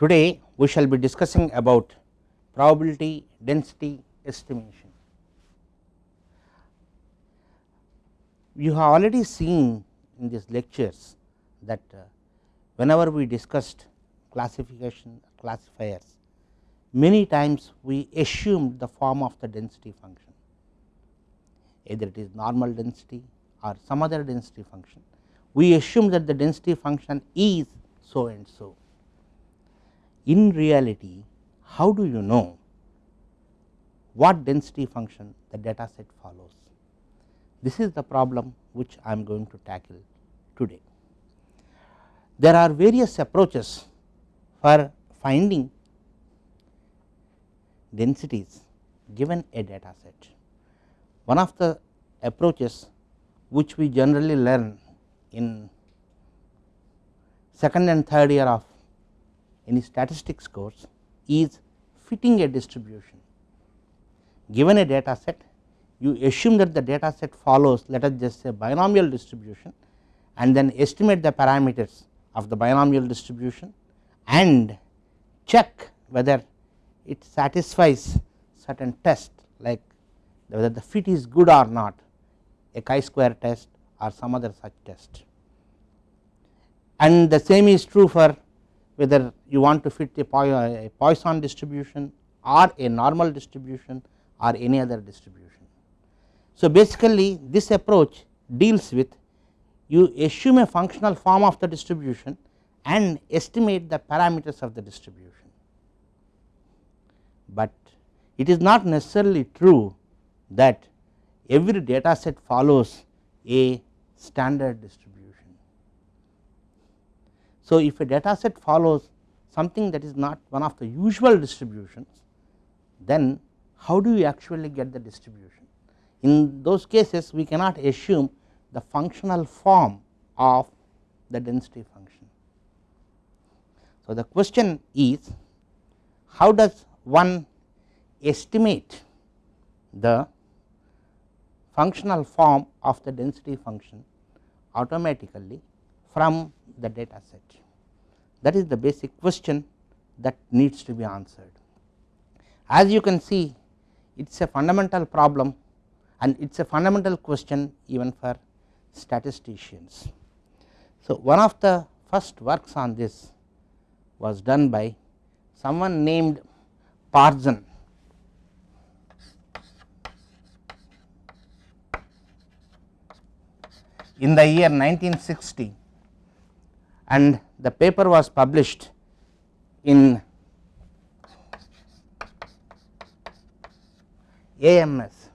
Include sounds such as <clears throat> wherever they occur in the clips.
Today we shall be discussing about probability density estimation. You have already seen in these lectures that uh, whenever we discussed classification classifiers many times we assumed the form of the density function either it is normal density or some other density function we assume that the density function is so and so. In reality how do you know what density function the data set follows. This is the problem which I am going to tackle today. There are various approaches for finding densities given a data set. One of the approaches which we generally learn in second and third year of any statistics course is fitting a distribution. Given a data set you assume that the data set follows let us just say binomial distribution and then estimate the parameters of the binomial distribution and check whether it satisfies certain test like whether the fit is good or not a chi-square test or some other such test. And the same is true for whether you want to fit a Poisson distribution or a normal distribution or any other distribution. So, basically this approach deals with you assume a functional form of the distribution and estimate the parameters of the distribution, but it is not necessarily true that every data set follows a standard distribution. So, if a data set follows something that is not one of the usual distributions then how do you actually get the distribution. In those cases we cannot assume the functional form of the density function. So, the question is how does one estimate the functional form of the density function automatically from the data set. That is the basic question that needs to be answered. As you can see it is a fundamental problem and it is a fundamental question even for statisticians. So, one of the first works on this was done by someone named Parzen in the year 1960 and the paper was published in AMS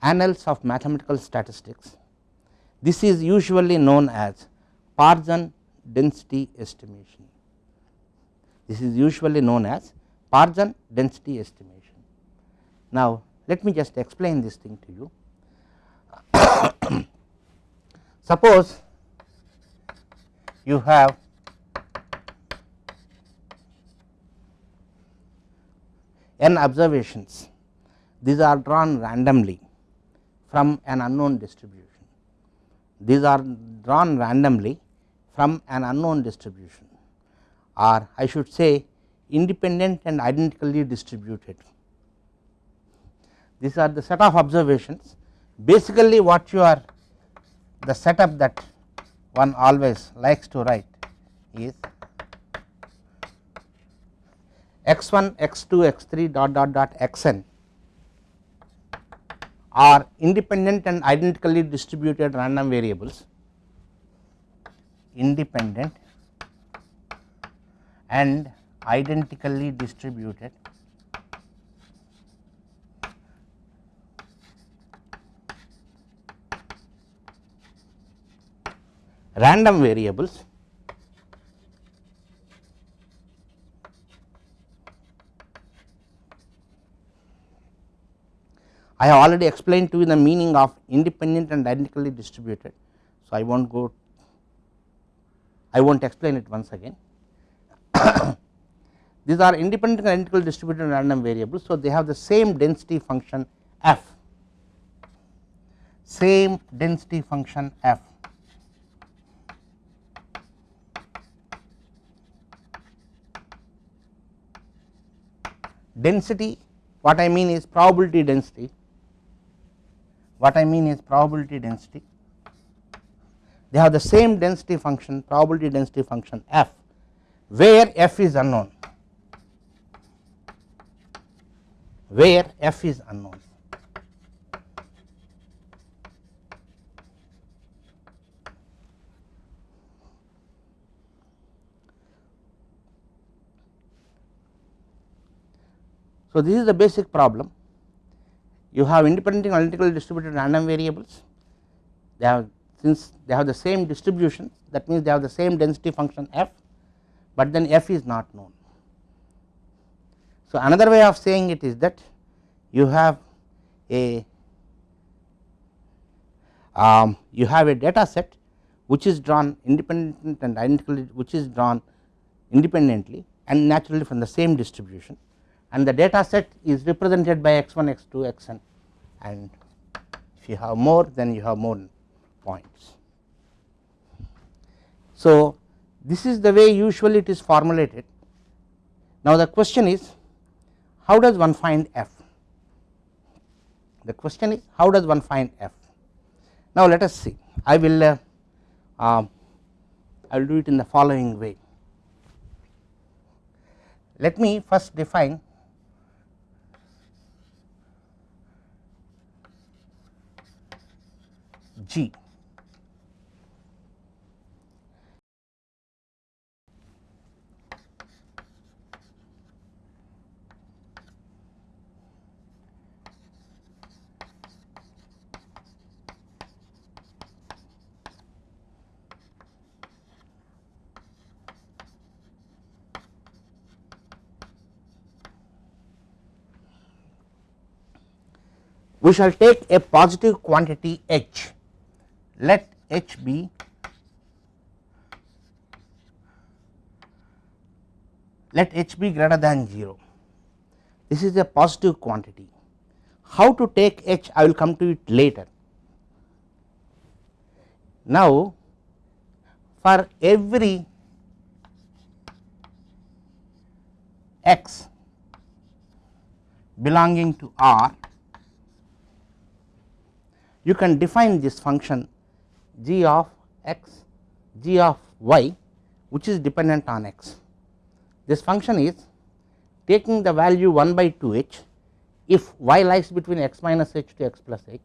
Annals of Mathematical Statistics. This is usually known as Parzen density estimation. This is usually known as Parzen density estimation. Now, let me just explain this thing to you. <coughs> Suppose you have n observations, these are drawn randomly from an unknown distribution. These are drawn randomly from an unknown distribution or I should say independent and identically distributed. These are the set of observations basically what you are the setup that one always likes to write is x1, x2, x3 dot dot dot xn are independent and identically distributed random variables independent and identically distributed random variables I have already explained to you the meaning of independent and identically distributed. So, I will not go I will not explain it once again. <coughs> These are independent and identically distributed random variables. So, they have the same density function f, same density function f density what I mean is probability density what I mean is probability density. They have the same density function probability density function f where f is unknown where f is unknown So, this is the basic problem. You have independent analytically distributed random variables. They have since they have the same distribution that means they have the same density function f, but then f is not known. So, another way of saying it is that you have a um, you have a data set which is drawn independent and identically which is drawn independently and naturally from the same distribution and the data set is represented by x1 x2 xn and if you have more then you have more points. So, this is the way usually it is formulated. Now, the question is how does one find f? The question is how does one find f? Now, let us see I will uh, uh, I will do it in the following way. Let me first define G. we shall take a positive quantity h let h be let h be greater than 0 this is a positive quantity. How to take h? I will come to it later. Now, for every x belonging to R you can define this function g of x g of y which is dependent on x. This function is taking the value 1 by 2 h if y lies between x minus h to x plus h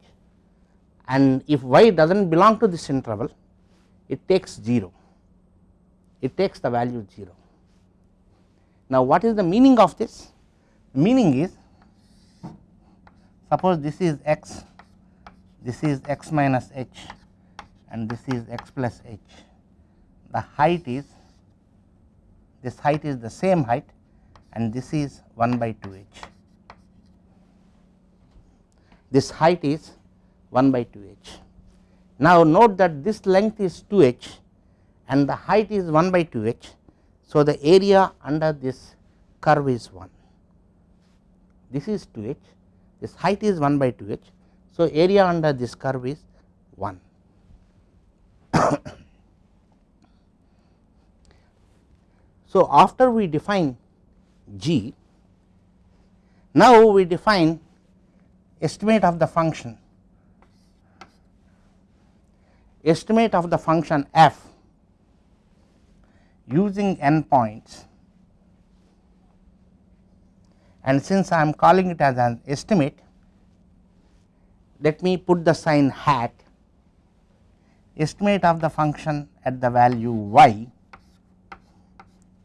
and if y does not belong to this interval it takes 0 it takes the value 0. Now, what is the meaning of this? Meaning is suppose this is x this is x minus h and this is x plus h. The height is this height is the same height and this is 1 by 2 h. This height is 1 by 2 h. Now note that this length is 2 h and the height is 1 by 2 h. So the area under this curve is 1 this is 2 h. This height is 1 by 2 h. So area under this curve is 1 <coughs> so, after we define g, now we define estimate of the function. Estimate of the function f using n points. And since I am calling it as an estimate let me put the sign hat estimate of the function at the value y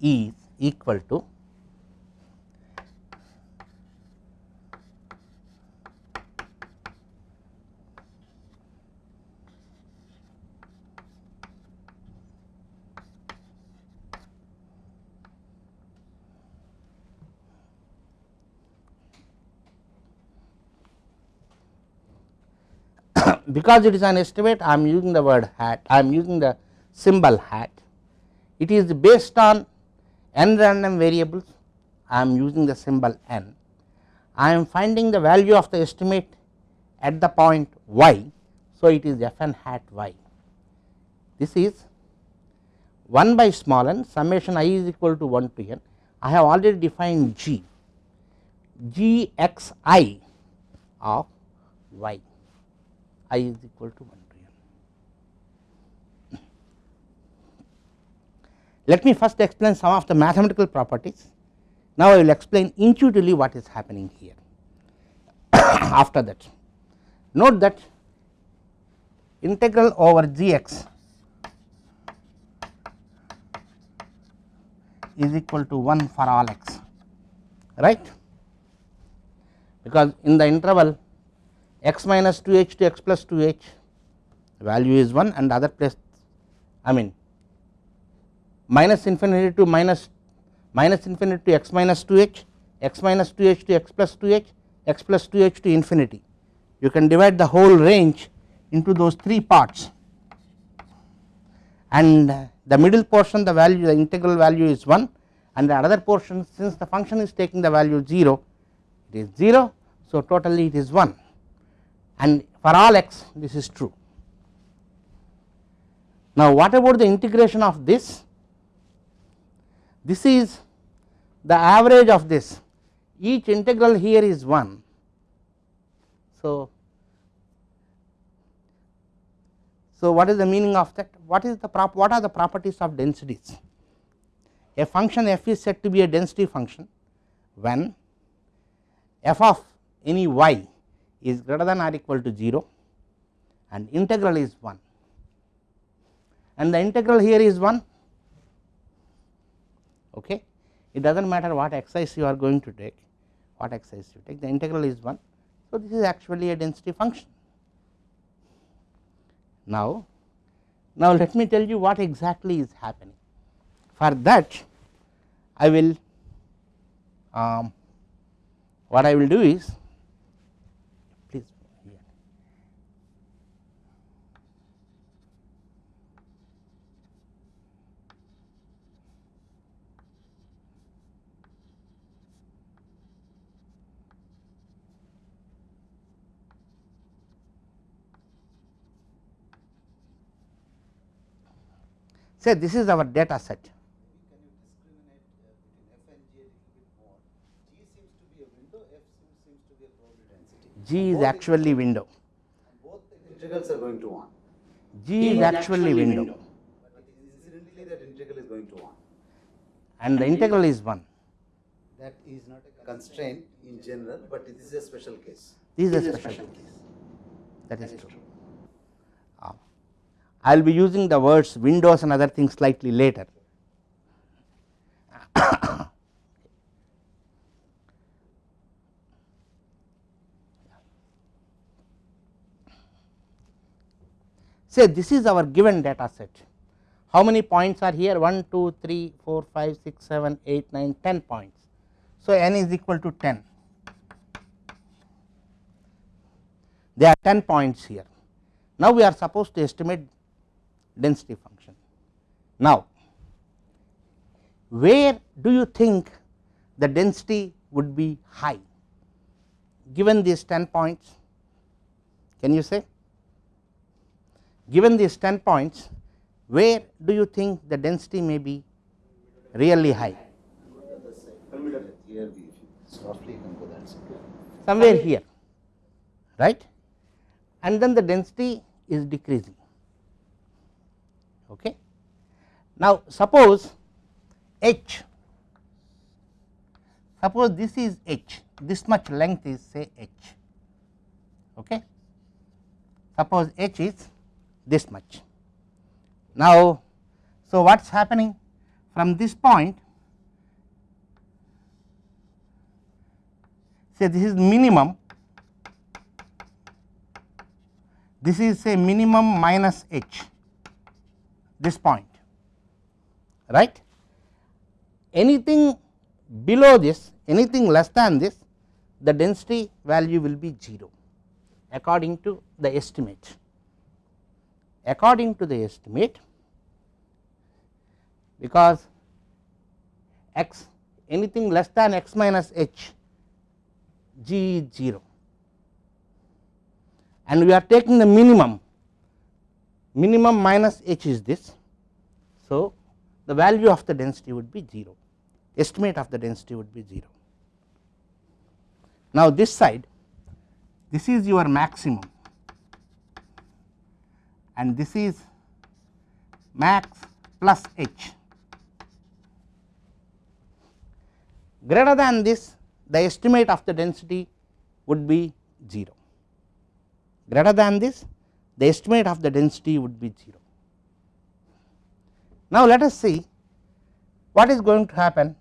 is equal to because it is an estimate I am using the word hat I am using the symbol hat. It is based on n random variables I am using the symbol n. I am finding the value of the estimate at the point y so it is f n hat y. This is 1 by small n summation i is equal to 1 to n. I have already defined g g x i of y i is equal to 1 to n. Let me first explain some of the mathematical properties. Now, I will explain intuitively what is happening here <coughs> after that. Note that integral over g x is equal to 1 for all x right because in the interval x minus 2 h to x plus 2 h value is 1 and other place I mean minus infinity to minus minus infinity to x minus 2 h x minus 2 h to x plus 2 h x plus 2 h to infinity you can divide the whole range into those three parts and the middle portion the value the integral value is 1 and the other portion since the function is taking the value 0 it is 0. So, totally it is 1 and for all x this is true. Now, what about the integration of this? This is the average of this each integral here is 1. So, so what is the meaning of that? What is the prop what are the properties of densities? A function f is said to be a density function when f of any y is greater than or equal to 0 and integral is 1 and the integral here is 1 okay? It does not matter what exercise you are going to take what exercise you take the integral is 1 so this is actually a density function. Now now let me tell you what exactly is happening. For that i will um, what I will do is please here. Say this is our data set G is actually window. Both integrals are going to 1. G is actually window But incidentally that integral is going to 1. and the integral is 1. That is not a constraint in general, but this is a special case. This is a special case. That is true. I will be using the words windows and other things slightly later. <coughs> say this is our given data set. How many points are here 1, 2, 3, 4, 5, 6, 7, 8, 9, 10 points. So, n is equal to 10. There are 10 points here. Now, we are supposed to estimate density function. Now, where do you think the density would be high given these 10 points? Can you say? given these 10 points where do you think the density may be really high Here we can go that somewhere here right and then the density is decreasing okay. Now suppose h. Suppose this is h. This much length is say h. Okay. Suppose h is this much. Now, so what is happening? From this point say this is minimum. This is say minimum minus h this point right? Anything below this anything less than this the density value will be 0 according to the estimate. According to the estimate because x anything less than x minus h g is 0 and we are taking the minimum minimum minus h is this. So, the value of the density would be 0 estimate of the density would be 0. Now, this side this is your maximum and this is max plus h greater than this the estimate of the density would be 0 greater than this the estimate of the density would be 0. Now, let us see what is going to happen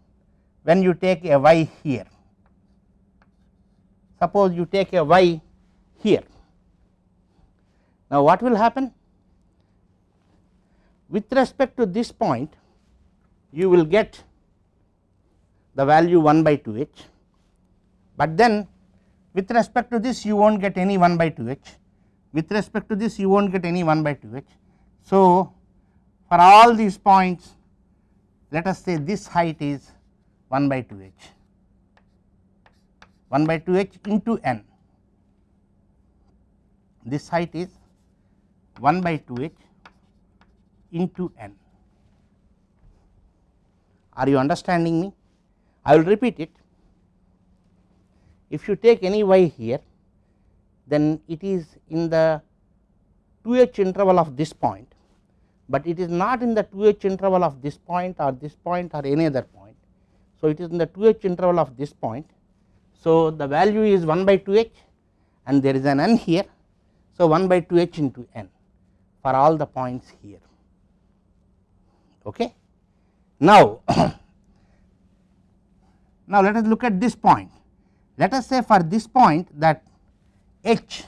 when you take a y here suppose you take a y here. Now, what will happen with respect to this point you will get the value 1 by 2 h, but then with respect to this you will not get any 1 by 2 h, with respect to this you will not get any 1 by 2 h. So, for all these points let us say this height is 1 by 2 h 1 by 2 h into n. This height is 1 by 2 h into n. Are you understanding me? I will repeat it. If you take any y here, then it is in the 2 h interval of this point, but it is not in the 2 h interval of this point or this point or any other point. So, it is in the 2 h interval of this point so, the value is 1 by 2 h and there is an n here. So, 1 by 2 h into n for all the points here. Okay. Now, <coughs> now let us look at this point. Let us say for this point that h.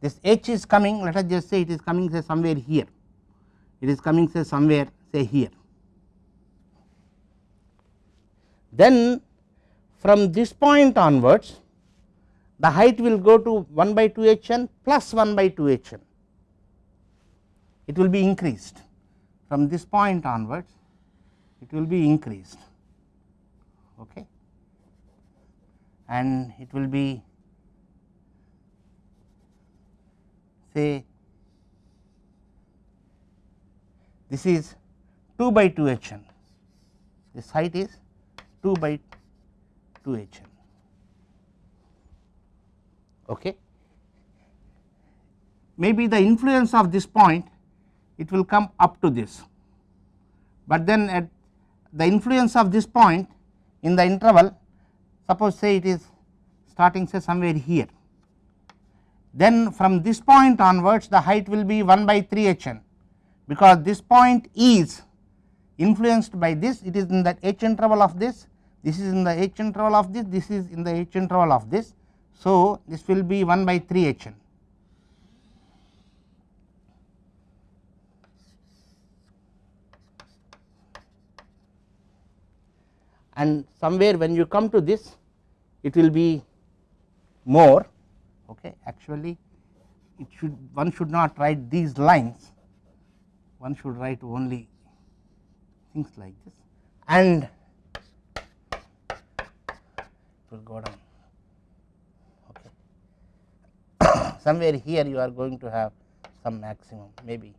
This h is coming let us just say it is coming say somewhere here. It is coming say somewhere say here. Then from this point onwards the height will go to 1 by 2 h n plus 1 by 2 h n. It will be increased. From this point onwards it will be increased. Okay and it will be say this is 2 by 2 h n this height is 2 by 2 h n. Okay. Maybe the influence of this point it will come up to this, but then at the influence of this point in the interval suppose say it is starting say somewhere here. Then from this point onwards the height will be 1 by 3 h n because this point is influenced by this it is in the h interval of this this is in the h interval of this, this is in the h interval of this. So, this will be 1 by 3 h n. And somewhere when you come to this, it will be more. Okay. Actually, it should one should not write these lines, one should write only things like this and it will go down okay. <coughs> somewhere here you are going to have some maximum maybe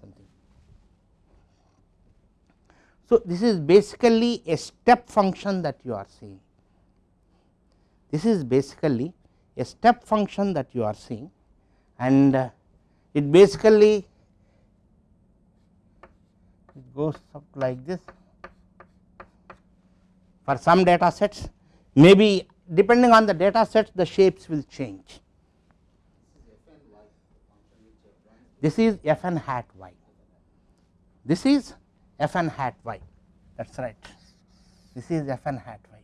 something. So, this is basically a step function that you are seeing this is basically a step function that you are seeing and uh, it basically it goes up like this for some data sets maybe depending on the data sets the shapes will change. This is f n hat y, this is f n hat y that is right, this is f n hat y.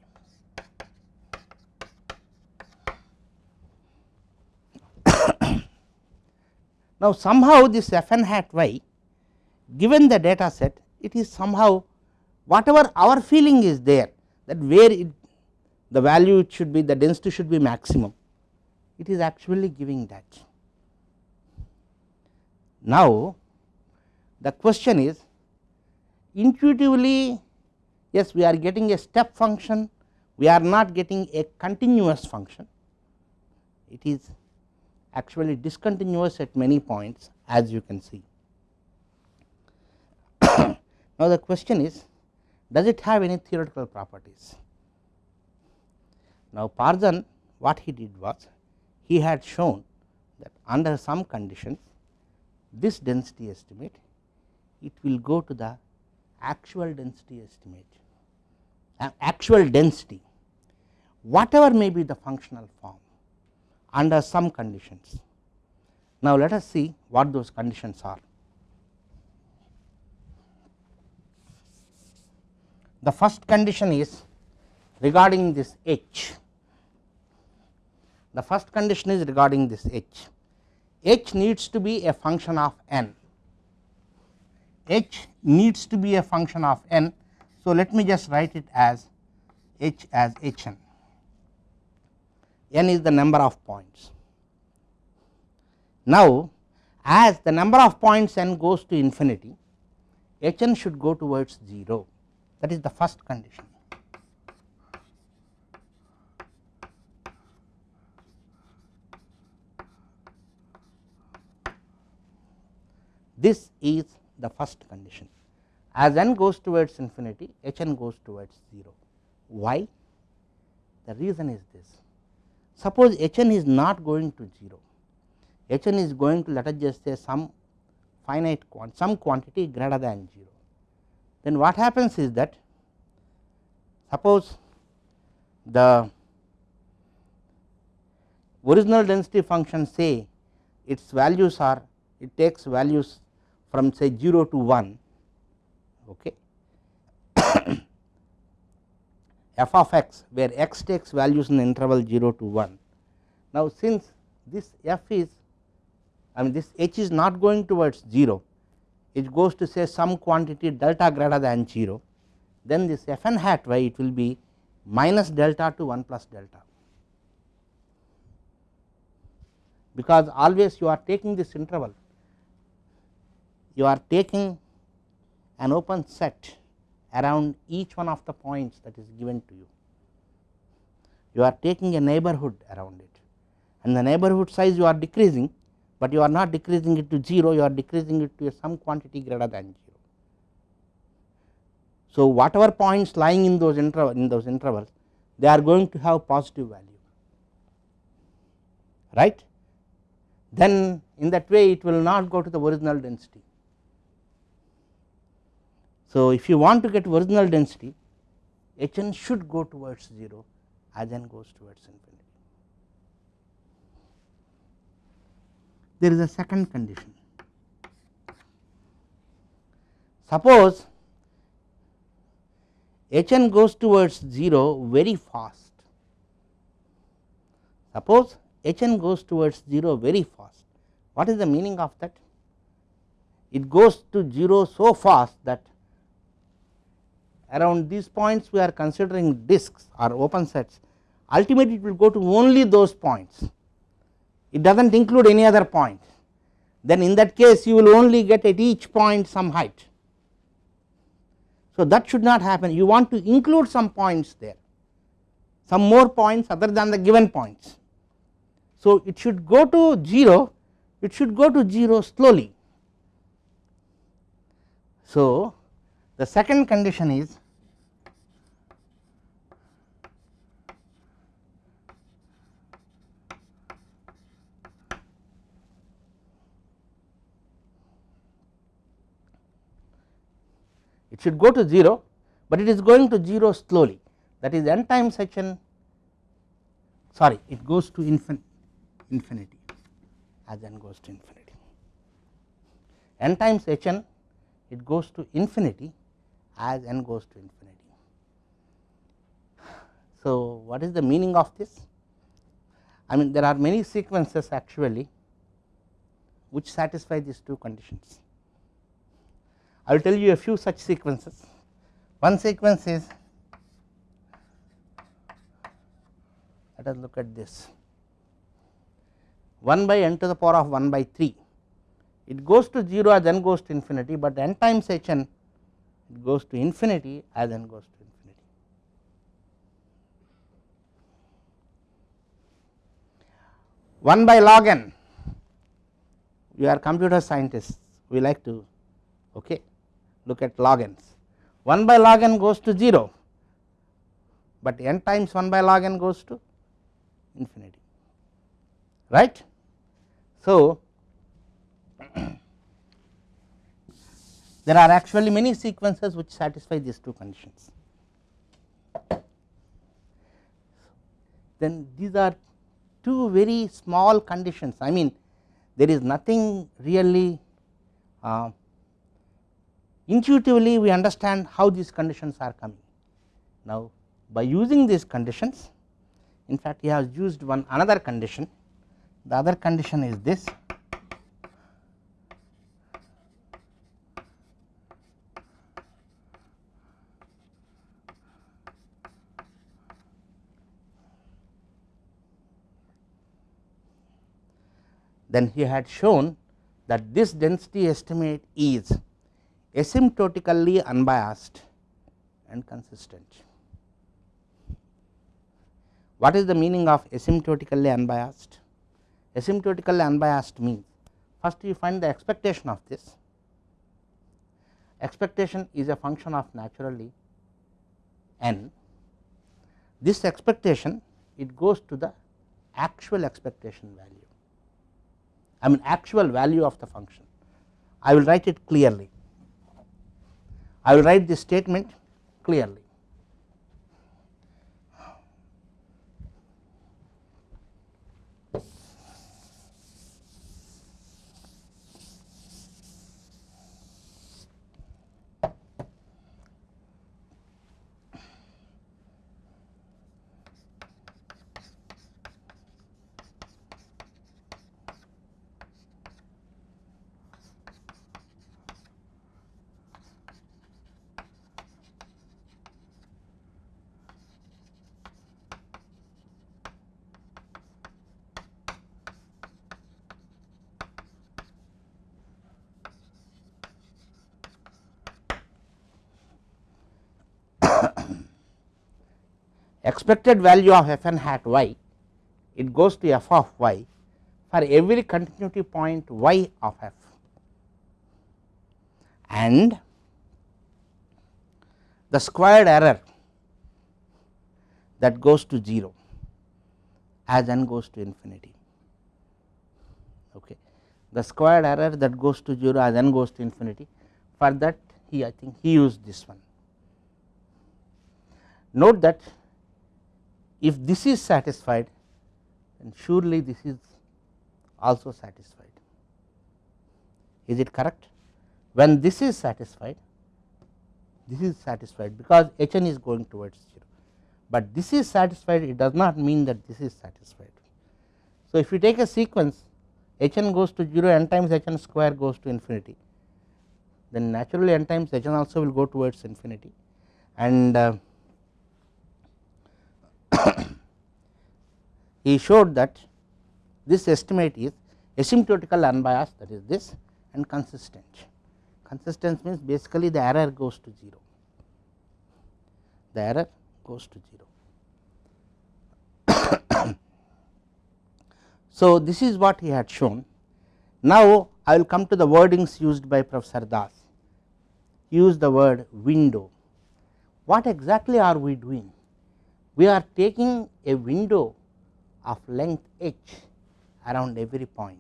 now, somehow this f n hat y given the data set it is somehow whatever our feeling is there that where it the value it should be the density should be maximum it is actually giving that. Now, the question is intuitively yes we are getting a step function we are not getting a continuous function it is actually discontinuous at many points as you can see. <coughs> now, the question is does it have any theoretical properties? Now, Parzen what he did was he had shown that under some conditions this density estimate it will go to the actual density estimate. Uh, actual density whatever may be the functional form under some conditions. Now, let us see what those conditions are. The first condition is regarding this h, the first condition is regarding this h, h needs to be a function of n, h needs to be a function of n. So, let me just write it as h as h n, n is the number of points. Now, as the number of points n goes to infinity, h n should go towards 0 that is the first condition. This is the first condition as n goes towards infinity h n goes towards 0. Why? The reason is this suppose h n is not going to 0 h n is going to let us just say some finite quant some quantity greater than 0 then what happens is that suppose the original density function say its values are it takes values from say 0 to 1 okay <coughs> f of x where x takes values in the interval 0 to 1. Now, since this f is I mean this h is not going towards 0 it goes to say some quantity delta greater than 0 then this f n hat y it will be minus delta to 1 plus delta because always you are taking this interval you are taking an open set around each one of the points that is given to you. You are taking a neighborhood around it and the neighborhood size you are decreasing, but you are not decreasing it to 0, you are decreasing it to some quantity greater than 0. So, whatever points lying in those interval in those intervals they are going to have positive value right then in that way it will not go to the original density so, if you want to get original density H n should go towards 0 as n goes towards infinity. There is a second condition. Suppose H n goes towards 0 very fast. Suppose H n goes towards 0 very fast. What is the meaning of that? It goes to 0 so fast that around these points we are considering disks or open sets ultimately it will go to only those points it does not include any other point then in that case you will only get at each point some height. So, that should not happen you want to include some points there some more points other than the given points. So, it should go to 0 it should go to 0 slowly. So, the second condition is it should go to 0, but it is going to 0 slowly that is n times h n sorry it goes to infin infinity as n goes to infinity n times h n it goes to infinity as n goes to infinity. So, what is the meaning of this? I mean there are many sequences actually which satisfy these two conditions. I will tell you a few such sequences. One sequence is let us look at this 1 by n to the power of 1 by 3 it goes to 0 as n goes to infinity, but n times h n goes to infinity as n goes to infinity. One by log n you are computer scientists we like to okay look at log n's 1 by log n goes to 0, but n times 1 by log n goes to infinity right. So, <clears throat> there are actually many sequences which satisfy these two conditions. Then these are two very small conditions I mean there is nothing really uh, intuitively we understand how these conditions are coming. Now, by using these conditions in fact he has used one another condition the other condition is this then he had shown that this density estimate is asymptotically unbiased and consistent. What is the meaning of asymptotically unbiased? Asymptotically unbiased means first you find the expectation of this, expectation is a function of naturally n, this expectation it goes to the actual expectation value I mean actual value of the function. I will write it clearly. I will write this statement clearly. Expected value of f n hat y it goes to f of y for every continuity point y of f and the squared error that goes to 0 as n goes to infinity. Okay. The squared error that goes to 0 as n goes to infinity for that he I think he used this one. Note that if this is satisfied then surely this is also satisfied. Is it correct? When this is satisfied, this is satisfied because h n is going towards 0, but this is satisfied it does not mean that this is satisfied. So, if you take a sequence h n goes to 0 n times h n square goes to infinity then naturally n times h n also will go towards infinity and uh, <coughs> he showed that this estimate is asymptotical unbiased that is this and consistent. Consistent means basically the error goes to 0, the error goes to 0. <coughs> so, this is what he had shown. Now, I will come to the wordings used by Professor Das. Use the word window. What exactly are we doing? We are taking a window of length h around every point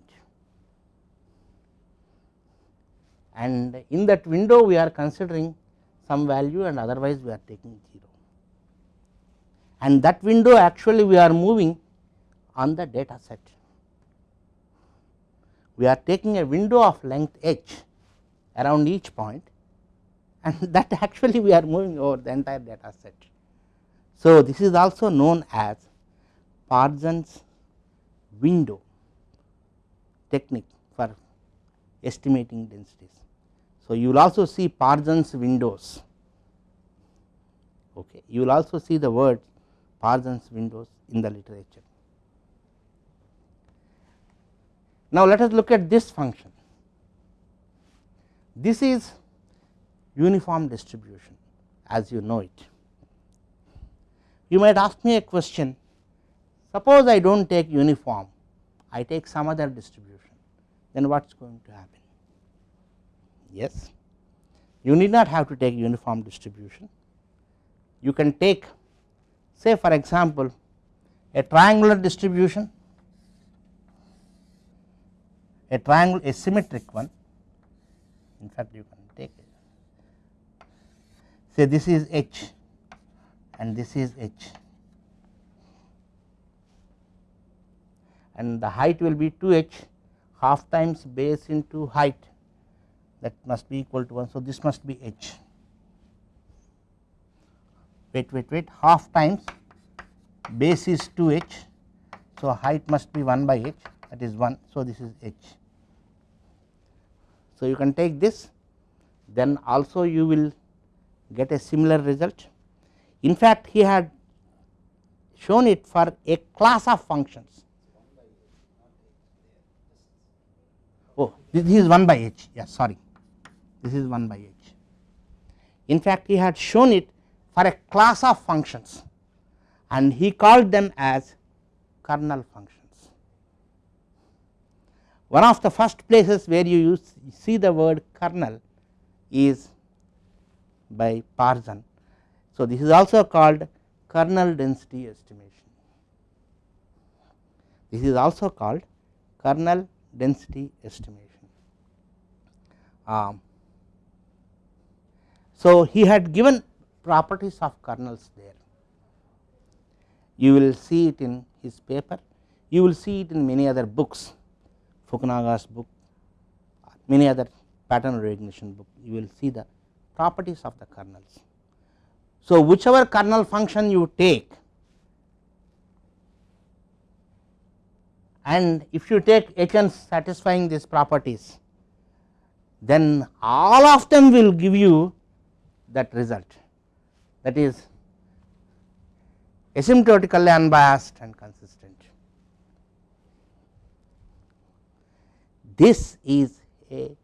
and in that window we are considering some value and otherwise we are taking 0 and that window actually we are moving on the data set. We are taking a window of length h around each point and <laughs> that actually we are moving over the entire data set. So, this is also known as Parzen's window technique for estimating densities. So, you will also see Parzen's windows, okay. you will also see the word Parzen's windows in the literature. Now, let us look at this function. This is uniform distribution as you know it. You might ask me a question. Suppose I do not take uniform, I take some other distribution, then what is going to happen? Yes, you need not have to take uniform distribution. You can take say for example a triangular distribution a triangle a symmetric one. In fact you can take it. Say this is h and this is h and the height will be 2 h half times base into height that must be equal to 1. So, this must be h wait wait wait half times base is 2 h. So, height must be 1 by h that is 1. So, this is h. So, you can take this then also you will get a similar result. In fact, he had shown it for a class of functions. Oh, this is 1 by h, yes, sorry, this is 1 by h. In fact, he had shown it for a class of functions and he called them as kernel functions. One of the first places where you use see the word kernel is by Parzen. So, this is also called kernel density estimation. This is also called kernel density estimation. Um, so, he had given properties of kernels there. You will see it in his paper, you will see it in many other books, Fukunaga's book, many other pattern recognition book, you will see the properties of the kernels. So, whichever kernel function you take and if you take h n satisfying these properties, then all of them will give you that result that is asymptotically unbiased and consistent. This is a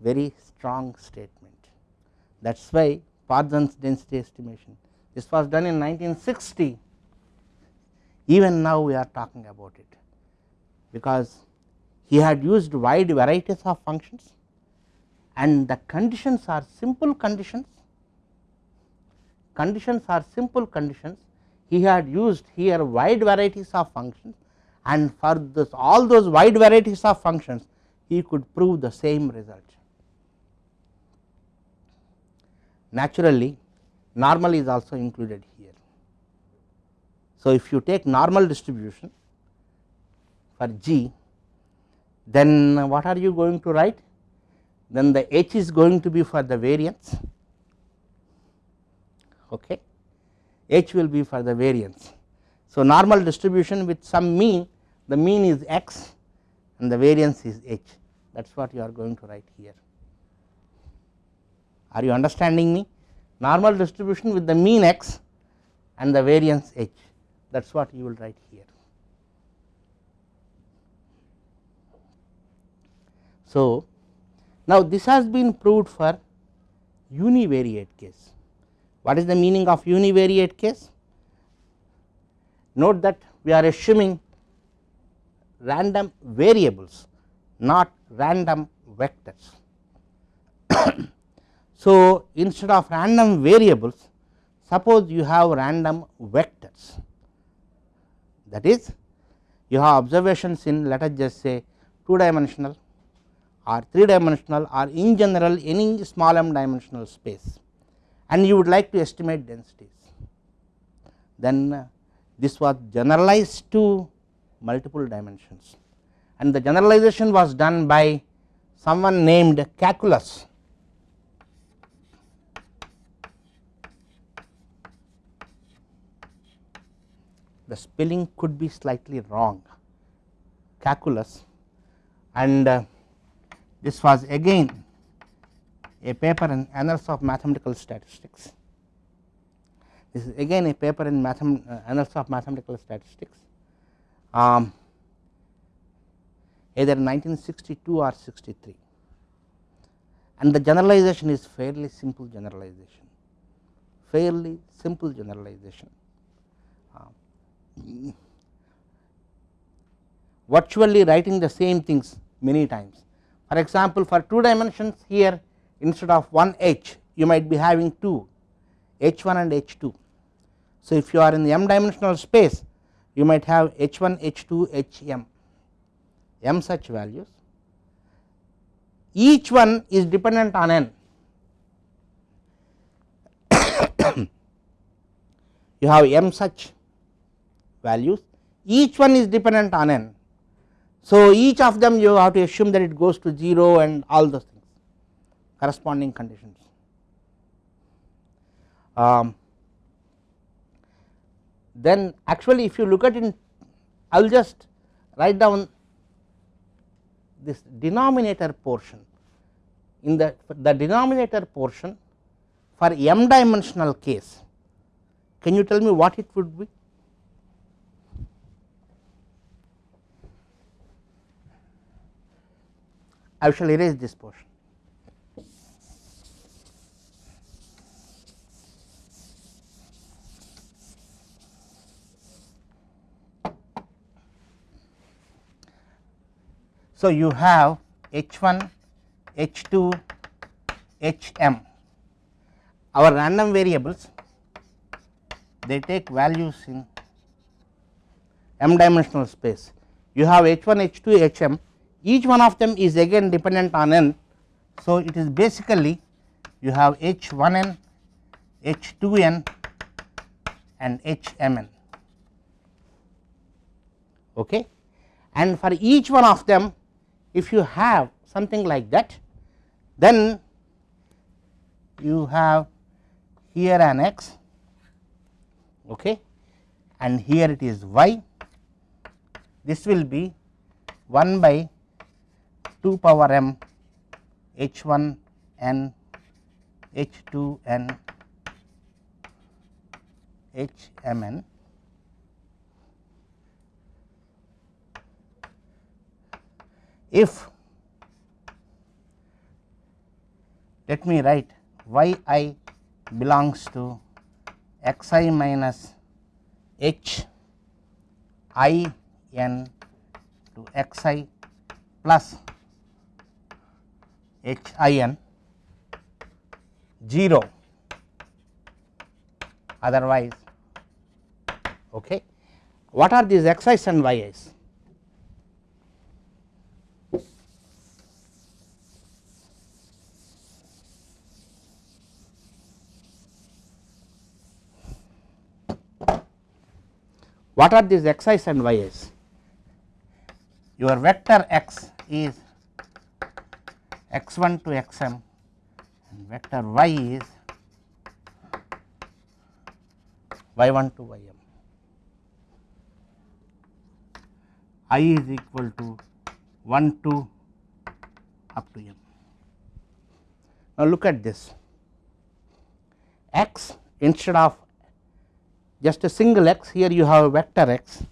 very strong statement that is why Parzen's density estimation. This was done in 1960 even now we are talking about it. Because he had used wide varieties of functions and the conditions are simple conditions. Conditions are simple conditions. He had used here wide varieties of functions and for this all those wide varieties of functions he could prove the same result. Naturally normal is also included here. So, if you take normal distribution for G then what are you going to write then the H is going to be for the variance okay H will be for the variance. So, normal distribution with some mean the mean is x and the variance is h that is what you are going to write here. Are you understanding me? Normal distribution with the mean x and the variance h that is what you will write here. So, now this has been proved for univariate case. What is the meaning of univariate case? Note that we are assuming random variables not random vectors. <coughs> so, instead of random variables suppose you have random vectors that is you have observations in let us just say 2 dimensional or 3 dimensional or in general any small m dimensional space and you would like to estimate densities then uh, this was generalized to multiple dimensions and the generalization was done by someone named Cacoullos. The spelling could be slightly wrong. Cacoullos. And uh, this was again a paper in Annals of Mathematical Statistics. This is again a paper in Mathem uh, Annals of Mathematical Statistics. Um, either 1962 or 63 and the generalization is fairly simple generalization. Fairly simple generalization virtually writing the same things many times. For example, for 2 dimensions here instead of 1 h you might be having 2 h 1 and h 2. So, if you are in the m dimensional space you might have h 1 h 2 h m m such values each one is dependent on n <coughs> you have m such values each one is dependent on n. So, each of them you have to assume that it goes to 0 and all those things corresponding conditions. Um, then actually if you look at it I will just write down this denominator portion in the the denominator portion for m dimensional case can you tell me what it would be I shall erase this portion. So, you have H 1, H 2, H m. Our random variables they take values in m dimensional space. You have H 1, H 2, H m each one of them is again dependent on n. So, it is basically you have H 1 n, H 2 n and H m n okay. and for each one of them if you have something like that then you have here an x okay and here it is y this will be 1 by 2 power m h 1 n h 2 n h m n. If let me write y i belongs to x i minus h i n to x i plus h i n 0 otherwise okay. what are these x i's and y i's What are these x i's and y i's? Your vector x is x 1 to x m and vector y is y 1 to y m. i is equal to 1 to up to m. Now, look at this x instead of just a single x here you have a vector x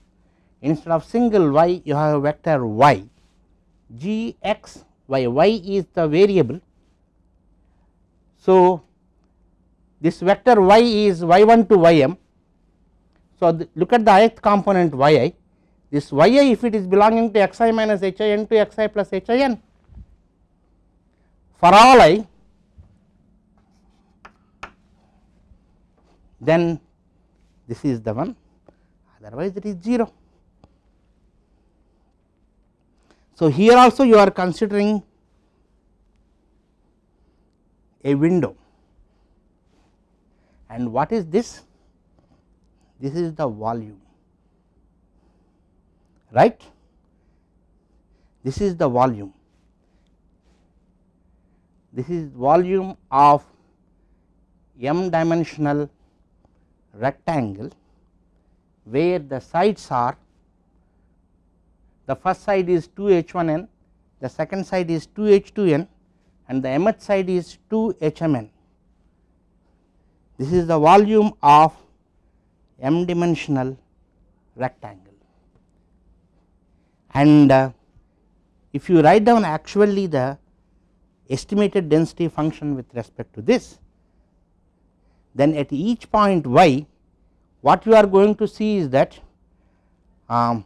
instead of single y you have a vector y g x y y is the variable. So, this vector y is y 1 to y m. So, look at the ith component y i this y i if it is belonging to x i minus h i n to x i plus h i n for all i then this is the one otherwise it is 0. So, here also you are considering a window. And what is this? This is the volume right? This is the volume. This is volume of m dimensional rectangle where the sides are the first side is 2 h 1 n, the second side is 2 h 2 n and the mth side is 2 h m n. This is the volume of m dimensional rectangle and uh, if you write down actually the estimated density function with respect to this then at each point y what you are going to see is that um,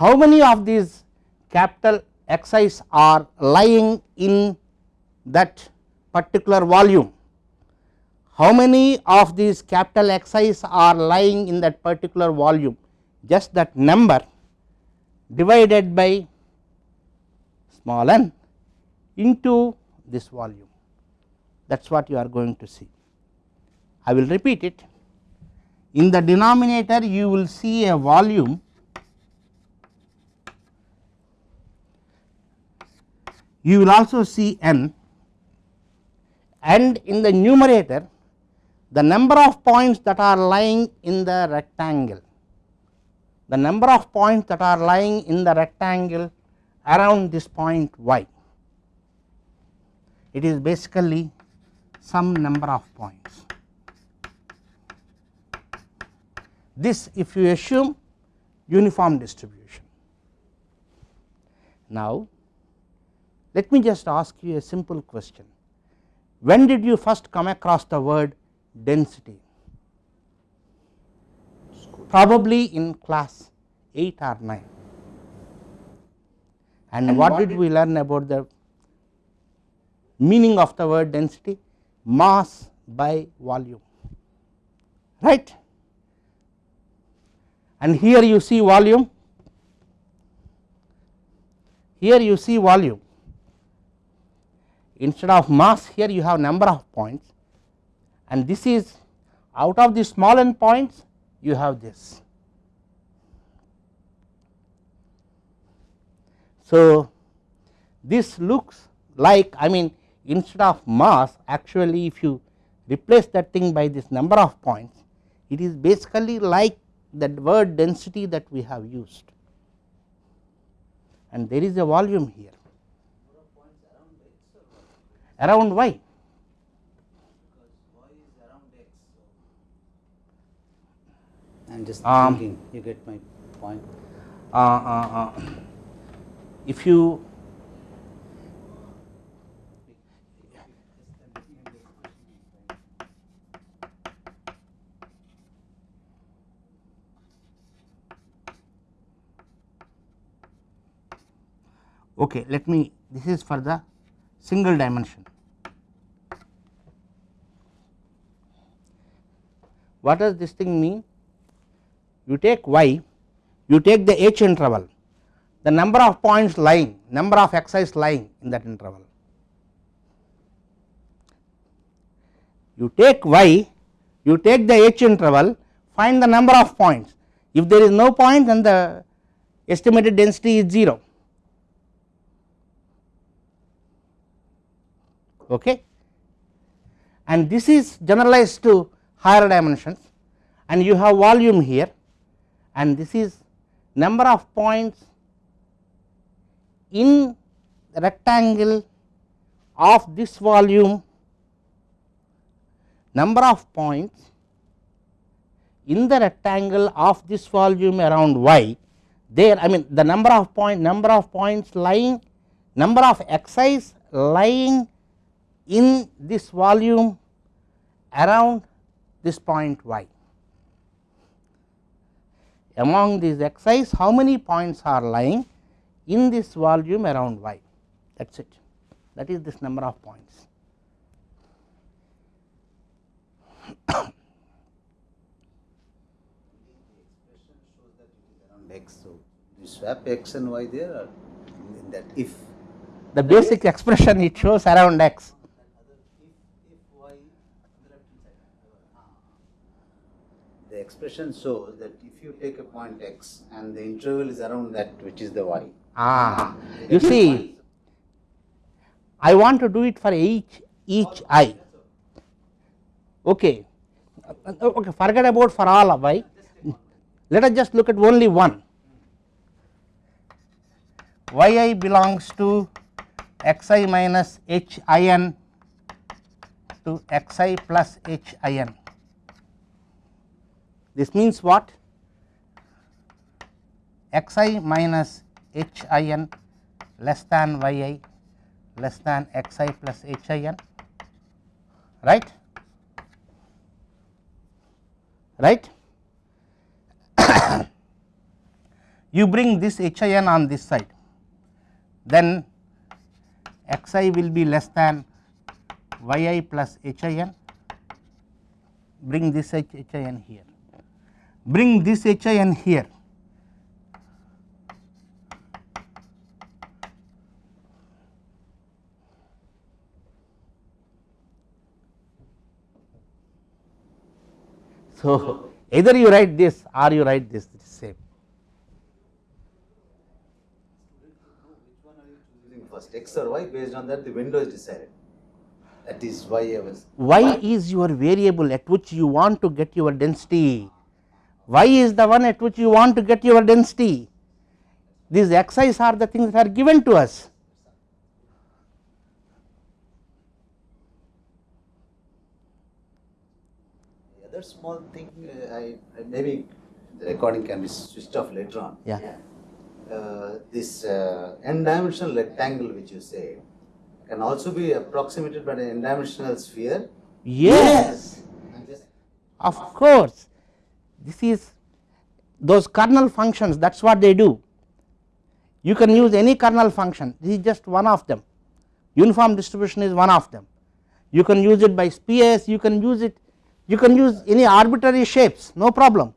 how many of these capital Xi's are lying in that particular volume, how many of these capital Xi's are lying in that particular volume? Just that number divided by small n into this volume. That is what you are going to see. I will repeat it. In the denominator you will see a volume you will also see n and in the numerator the number of points that are lying in the rectangle. The number of points that are lying in the rectangle around this point y. It is basically some number of points. This if you assume uniform distribution. Now let me just ask you a simple question. When did you first come across the word density? Probably in class 8 or 9. And, and what, what, did we learn about the meaning of the word density? Mass by volume, right. And here you see volume, here you see volume instead of mass here you have number of points. And this is out of the small n points you have this. So, this looks like I mean instead of mass actually if you replace that thing by this number of points it is basically like that word density that we have used. And there is a volume here around y. I am just Um, thinking, you get my point. Uh, uh, uh, if you okay let me this is for the single dimension. What does this thing mean? You take y you take the h interval the number of points lying number of xi's lying in that interval. You take y you take the h interval find the number of points. If there is no point then the estimated density is 0 okay? And this is generalized to higher dimensions. And you have volume here. And this is number of points in rectangle of this volume. Number of points in the rectangle of this volume around y. There I mean the number of point number of points lying number of xi's lying in this volume around this point y. Among these xi's how many points are lying in this volume around y that is it that is this number of points. x. So, you swap x and y there or in that if the basic expression it shows around x expression shows that if you take a point x and the interval is around that which is the y. Ah, you see, I want to do it for each each i. Okay, okay. Forget about for all of i. Let us just look at only one. yi belongs to xi minus hin to xi plus hin. This means what? xi minus hin less than yi less than xi plus hin right? Right? <coughs> You bring this hin on this side then xi will be less than yi plus hin bring this HIN here, bring this HIN here. So, <laughs> either you write this or you write this, it is same. Which one are you choosing first, x or y? Based on that, the window is decided. That is why I was. y is your variable at which you want to get your density, y is the one at which you want to get your density. These xi's are the things that are given to us. The other small thing, uh, I, I maybe the recording can be switched off later on. Yeah. Uh, this uh, n-dimensional rectangle which you say can also be approximated by an n-dimensional sphere. Yes, just of course. This is those kernel functions that is what they do. You can use any kernel function, this is just one of them. Uniform distribution is one of them. You can use it by spheres, you can use it, you can use any arbitrary shapes, no problem.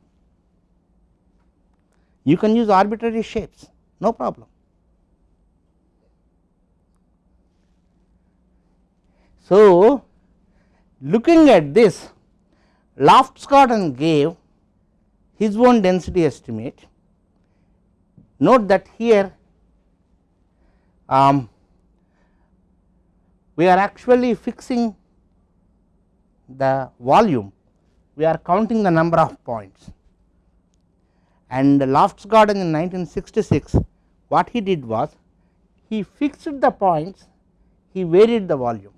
You can use arbitrary shapes, no problem. So, looking at this, Loftsgaarden gave his own density estimate. Note that here um, we are actually fixing the volume, we are counting the number of points and Loftsgaarden in 1966 what he did was he fixed the points, he varied the volume.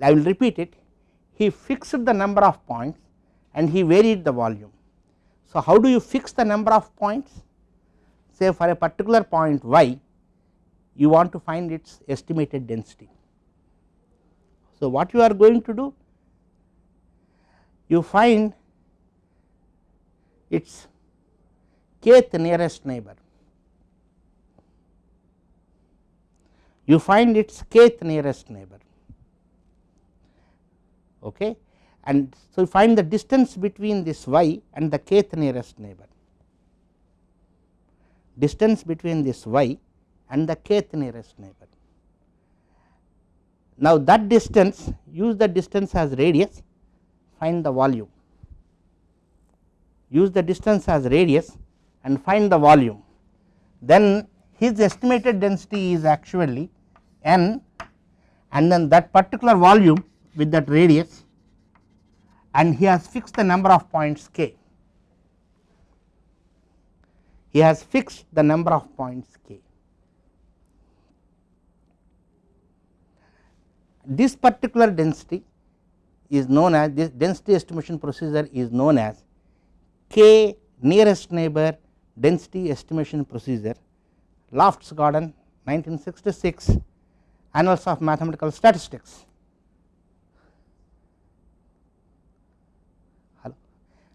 I will repeat it, he fixed the number of points and he varied the volume. So, how do you fix the number of points? Say for a particular point y, you want to find its estimated density. So, what you are going to do? You find its kth nearest neighbor, you find its kth nearest neighbor okay? And so you find the distance between this y and the kth nearest neighbor. Distance between this y and the kth nearest neighbor. Now that distance use the distance as radius find the volume. Use the distance as radius and find the volume. Then his estimated density is actually n and then that particular volume with that radius and he has fixed the number of points k. He has fixed the number of points k. This particular density is known as this density estimation procedure is known as k nearest neighbor density estimation procedure Loftsgaarden 1966 Annals of Mathematical Statistics.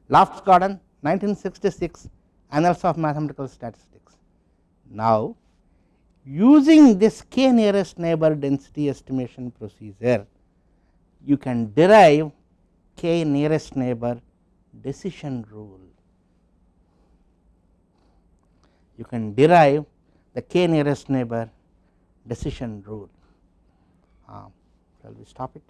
Loftsgaarden 1966 Annals of Mathematical Statistics. Now, using this k nearest neighbor density estimation procedure, you can derive k nearest neighbor decision rule. You can derive the k nearest neighbor decision rule. Uh, shall we stop it?